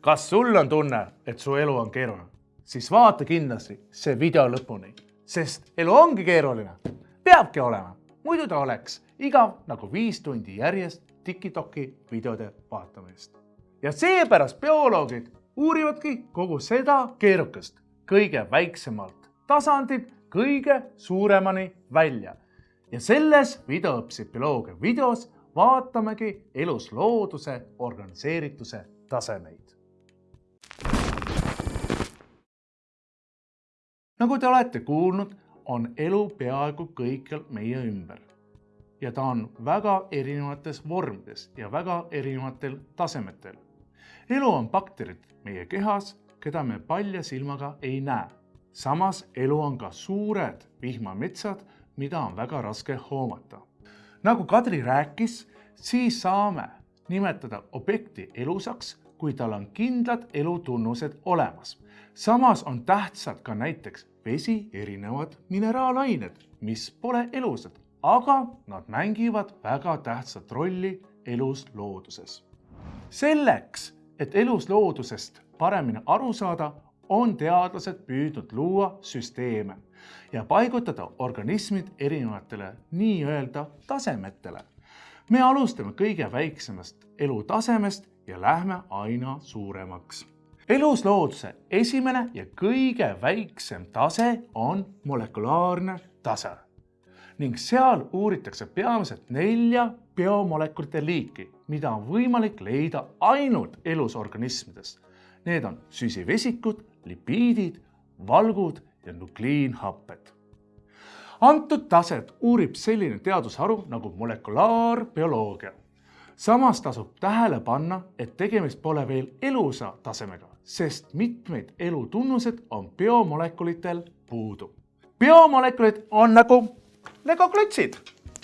kas sul on tunne, et su elu on keeruline, siis vaata kindlasti see video lõpuni, sest elu ongi keeruline, peabki olema, muidu ta oleks igav nagu viis tundi järjest Tiktoki videode vaatamist. ja seepärast bioloogid uurivadki kogu seda keerukast kõige väiksemalt tasandilt kõige suuremani välja. ja selles videopsühholoogia videos vaatamegi eluslooduse organiseerituse tasemeid. Nagu te olete kuulnud, on elu peaaegu kõikjal meie ümber. ja ta on väga erinevates vormides ja väga erinevatel tasemetel. elu on bakterid meie kehas, keda me palja silmaga ei näe. samas elu on ka suured vihmametsad, mida on väga raske hoomata. nagu Kadri rääkis, siis saame nimetada objekti elusaks, kui tal on kindlad elutunnused olemas. samas on tähtsad ka näiteks vesi, erinevad mineraalained, mis pole elusad, aga nad mängivad väga tähtsat rolli elus looduses. selleks, et elus loodusest paremini aru saada, on teadlased püüdnud luua süsteeme ja paigutada organismid erinevatele nii-öelda tasemetele. me alustame kõige väiksemast elutasemest ja lähme aina suuremaks eluslooduse esimene ja kõige väiksem tase on molekulaarne tase ning seal uuritakse peamiselt nelja biomolekulite liiki, mida on võimalik leida ainult elusorganismides. Need on süsivesikud, lipiidid, valgud ja nukliinhapped. antud taset uurib selline teadusharu nagu molekulaarbioloogia. Samas tasub tähele panna, et tegemist pole veel elusa tasemega, sest mitmeid elutunnused on biomolekulitel puudu. biomolekulid on nagu legoklotsid.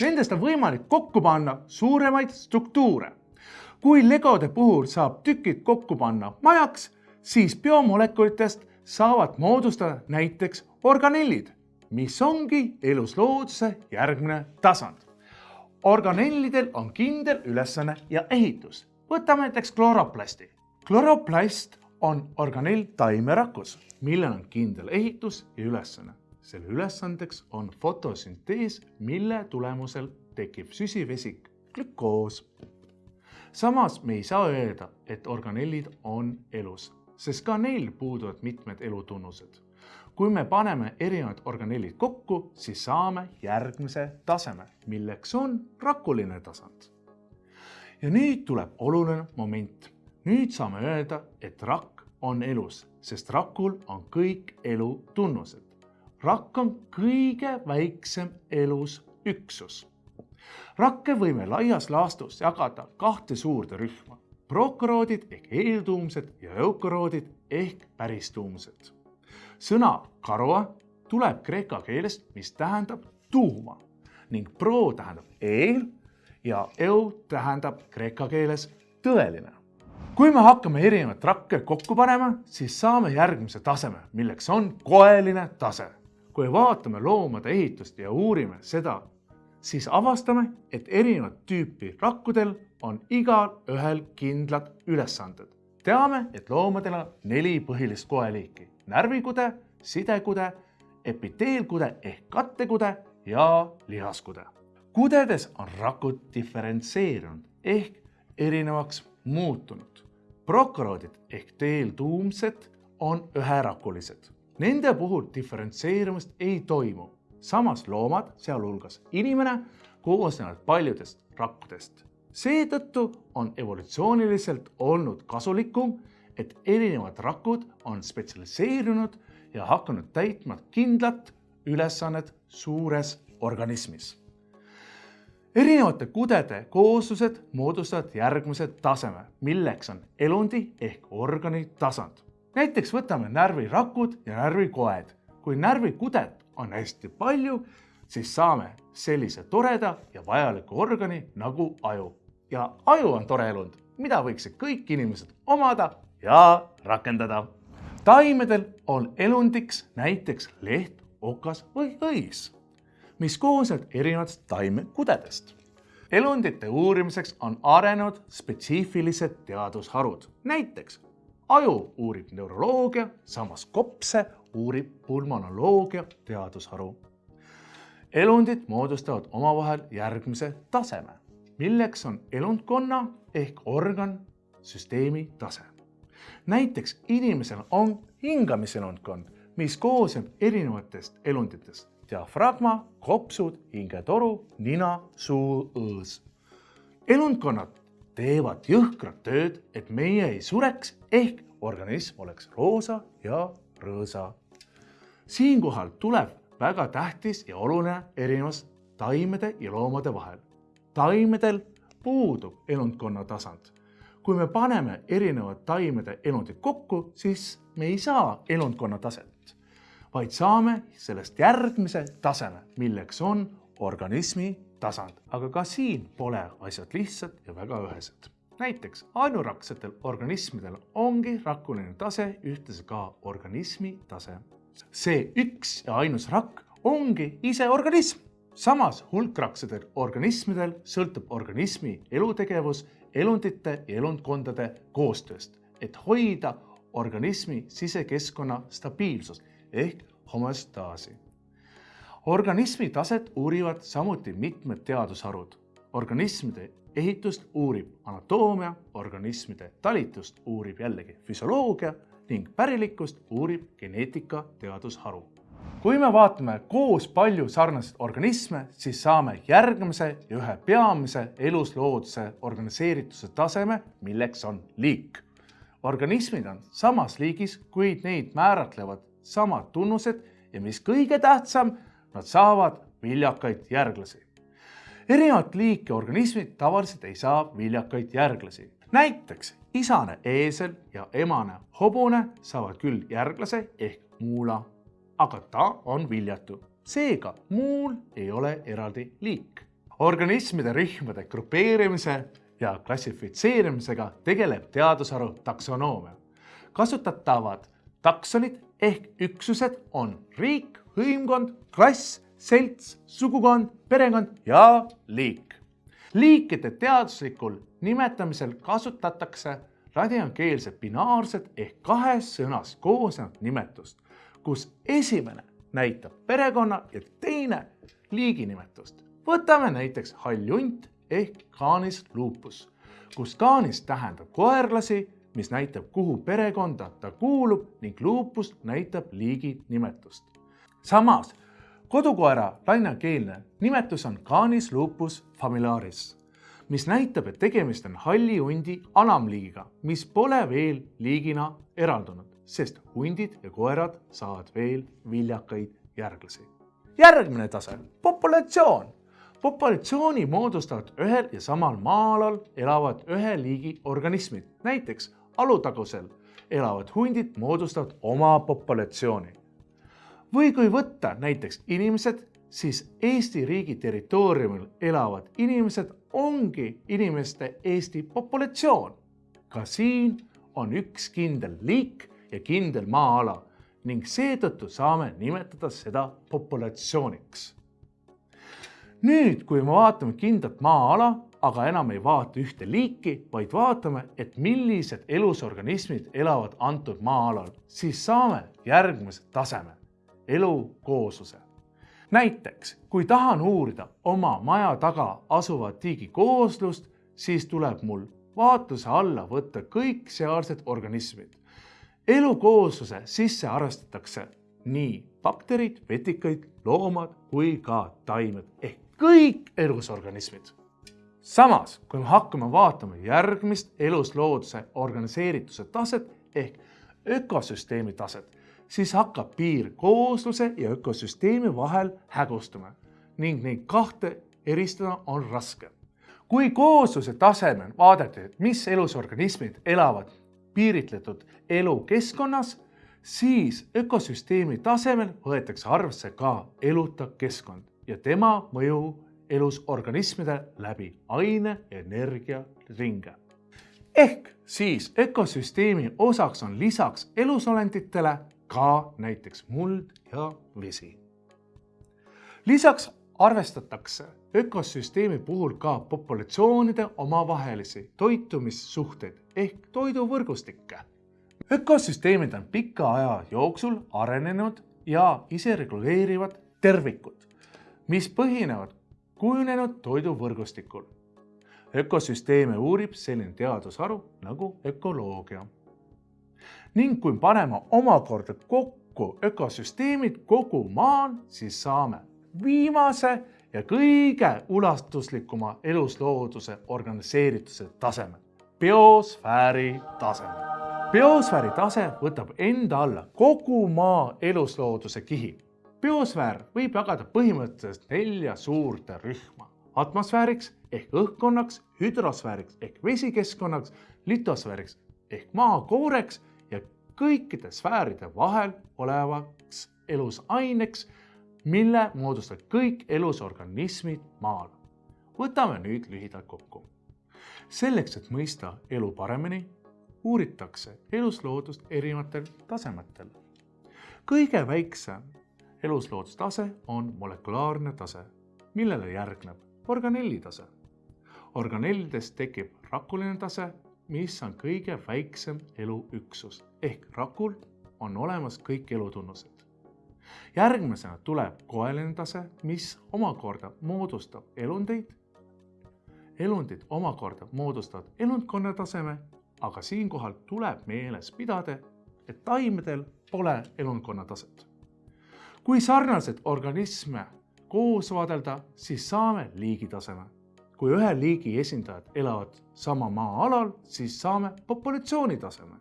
Nendest on võimalik kokku panna suuremaid struktuure. kui legode puhul saab tükid kokku panna majaks, siis biomolekulitest saavad moodustada näiteks organellid, mis ongi eluslooduse järgmine tasand. Organellidel on kindel ülesanne ja ehitus. võtame näiteks kloroplasti. kloroplast on organell taimerakus, millel on kindel ehitus ja ülesanne. selle ülesandeks on fotosüntees, mille tulemusel tekib süsivesik, glükoos. samas me ei saa öelda, et organellid on elus, sest ka neil puuduvad mitmed elutunnused. Kui me paneme erinevad organellid kokku, siis saame järgmise taseme, milleks on rakuline tasand. ja nüüd tuleb oluline moment nüüd saame öelda, et rakk on elus, sest rakul on kõik elutunnused. rakk on kõige väiksem elus üksus. rakke võime laias laastus jagada kahte suurde rühma, prokoroodid ehk eeltuumsed ja eukoroodid ehk päristuumsed. Sõna karoa tuleb kreeka keelest, mis tähendab tuuma ning pro tähendab eel ja eu tähendab kreeka keeles tõeline kui me hakkame erinevaid rakke kokku panema, siis saame järgmise taseme, milleks on koeline tase. kui vaatame loomade ehitust ja uurime seda, siis avastame, et erinevat tüüpi rakkudel on igal ühel kindlad ülesanded. Teame, et loomadel on neli põhilist koeliiki, närvikude, sidekude, epiteelkude ehk kattekude ja lihaskude. kudedes on rakud diferentseerunud ehk erinevaks muutunud. prokoroodid ehk teeltuumsed on üherakulised. Nende puhul diferentseerumist ei toimu. samas loomad, sealhulgas inimene, koosnevad paljudest rakkudest. Seetõttu on evolutsiooniliselt olnud kasulikum, et erinevad rakud on spetsialiseerunud ja hakanud täitma kindlat ülesannet suures organismis erinevate kudede kooslused moodustavad järgmise taseme, milleks on elundi ehk organi tasand. näiteks võtame närvirakud ja närvikoed. kui närvikudet on hästi palju, siis saame sellise toreda ja vajaliku organi nagu aju. Ja aju on tore elund, mida võiksid kõik inimesed omada ja rakendada. taimedel on elundiks näiteks leht, okas või õis mis koosneb erinevatest taimekudedest. elundite uurimiseks on arenenud spetsiifilised teadusharud, näiteks aju uurib neuroloogia, samas kopse uurib pulmonoloogia teadusharu. elundid moodustavad omavahel järgmise taseme, milleks on elundkonna ehk organ süsteemi tase. näiteks inimesel on hingamiselundkond, mis koosneb erinevatest elunditest, diafragma, kopsud, hingetoru, nina, suu, õõs. elundkonnad teevad jõhkrat tööd, et meie ei sureks ehk organism oleks roosa ja rõõsa. siinkohal tuleb väga tähtis ja oluline erinevus taimede ja loomade vahel. Taimedel puudub elundkonna tasand kui me paneme erinevad taimede elundid kokku, siis me ei saa elundkonna taset, vaid saame sellest järgmise taseme, milleks on organismi tasand. aga ka siin pole asjad lihtsad ja väga ühesed. näiteks ainuraksetel organismidel ongi rakuline tase ühtlasi ka organismi tase. see üks ja ainus rakk ongi ise organism samas hulkraksedel organismidel sõltub organismi elutegevus elundite ja elundkondade koostööst, et hoida organismi sisekeskkonna stabiilsust ehk homöostaasi. organismi taset uurivad samuti mitmed teadusharud. organismide ehitust uurib anatoomia, organismide talitust uurib jällegi füsioloogia ning pärilikkust uurib geneetika teadusharu kui me vaatame koos palju sarnaseid organisme, siis saame järgmise ja ühe peamise eluslooduse organiseerituse taseme, milleks on liik. organismid on samas liigis, kuid neid määratlevad samad tunnused ja mis kõige tähtsam, nad saavad viljakaid järglasi. erinevat liiki organismid tavaliselt ei saa viljakaid järglasi. näiteks isane eesel ja emane hobune saavad küll järglase ehk muula aga ta on viljatu. seega muul ei ole eraldi liik. organismide rühmade grupeerimise ja klassifitseerimisega tegeleb teadusharu taksonoomia. kasutatavad taksonid ehk üksused on riik, hõimkond, klass, selts, sugukond, perekond ja liik. liikide teaduslikul nimetamisel kasutatakse ladinakeelset binaarset ehk kahest sõnast koosnevat nimetust kus esimene näitab perekonna ja teine liiginimetust. võtame näiteks hall hunt ehk Canis lupus, kus Canis tähendab koerlasi, mis näitab, kuhu perekonda ta kuulub ning lupus näitab liigi nimetust. samas kodukoera lainakeelne nimetus on Canis lupus familiaris, mis näitab, et tegemist on halli hundi alamliigiga, mis pole veel liigina eraldunud sest hundid ja koerad saavad veel viljakaid järglasi. järgmine tase, populatsioon. populatsiooni moodustavad ühel ja samal maa-alal elavad ühe liigi organismid, näiteks Alutagusel elavad hundid moodustavad oma populatsiooni. või kui võtta näiteks inimesed, siis Eesti riigi territooriumil elavad inimesed ongi inimeste Eesti populatsioon. ka siin on üks kindel liik ja kindel maa-ala ning seetõttu saame nimetada seda populatsiooniks. nüüd, kui me vaatame kindlat maa-ala, aga enam ei vaata ühte liiki, vaid vaatame, et millised elusorganismid elavad antud maa-alal, siis saame järgmise taseme, elukoosluse. näiteks, kui tahan uurida oma maja taga asuva tiigi kooslust, siis tuleb mul vaatluse alla võtta kõik sealsed organismid elukoosluse sisse arvestatakse nii bakterid, vetikaid, loomad kui ka taimed ehk kõik elusorganismid. samas, kui me hakkame vaatama järgmist eluslooduse organiseerituse taset ehk ökosüsteemi taset, siis hakkab piir koosluse ja ökosüsteemi vahel hägustuma ning neid kahte eristada on raske. kui koosluse tasemel vaadata, mis elusorganismid elavad piiritletud elukeskkonnas, siis ökosüsteemi tasemel võetakse arvesse ka eluta keskkond ja tema mõju elus organismide läbi aine, energia, ringe. ehk siis ökosüsteemi osaks on lisaks elusolenditele ka näiteks muld ja vesi. lisaks arvestatakse ökosüsteemi puhul ka populatsioonide omavahelisi toitumissuhteid ehk toiduvõrgustikke. ökosüsteemid on pika aja jooksul arenenud ja isereguleerivad tervikud, mis põhinevad kujunenud toiduvõrgustikul. ökosüsteeme uurib selline teadusharu nagu ökoloogia. ning kui paneme omakorda kokku ökosüsteemid kogu maal, siis saame viimase ja kõige ulatuslikuma eluslooduse organiseerituse taseme, biosfääri taseme biosfääri tase võtab enda alla kogu maa eluslooduse kihi. biosfäär võib jagada põhimõtteliselt nelja suurde rühma. atmosfääriks ehk õhkkonnaks, hüdrosfääriks ehk vesikeskkonnaks, litosfääriks ehk maakooreks ja kõikide sfääride vahel olevaks elusaineks, mille moodustavad kõik elusorganismid maal. võtame nüüd lühidalt kokku. selleks, et mõista elu paremini uuritakse elusloodust erinevatel tasemetel. kõige väiksem elusloodustase on molekulaarne tase, millele järgneb organelli tase. organellidest tekib rakuline tase, mis on kõige väiksem eluüksus ehk rakul on olemas kõik elutunnused. Järgmisena tuleb koeline tase, mis omakorda moodustab elundeid. elundid omakorda moodustavad elundkonna taseme aga siinkohal tuleb meeles pidada, et taimedel pole elundkonna taset. kui sarnaseid organisme koos vaadelda, siis saame liigitaseme. kui ühe liigi esindajad elavad sama maa-alal, siis saame populatsiooni taseme.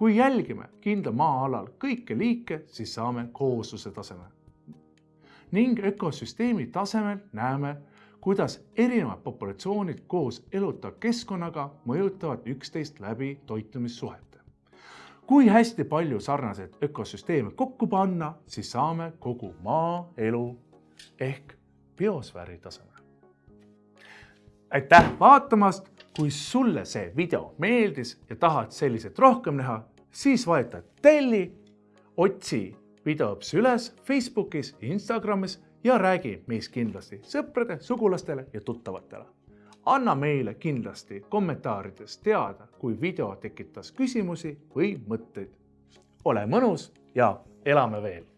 Kui jälgime kindla maa-alal kõiki liike, siis saame koosluse taseme. ning ökosüsteemi tasemel näeme kuidas erinevad populatsioonid koos elutava keskkonnaga mõjutavad üksteist läbi toitumissuhete. kui hästi palju sarnaseid ökosüsteeme kokku panna, siis saame kogu maaelu ehk biosfääri taseme. aitäh vaatamast, kui sulle see video meeldis ja tahad selliseid rohkem näha, siis vajuta telli, otsi videoõps üles Facebookis, Instagramis ja räägi meist kindlasti sõprade, sugulastele ja tuttavatele. anna meile kindlasti kommentaarides teada, kui video tekitas küsimusi või mõtteid. ole mõnus ja elame veel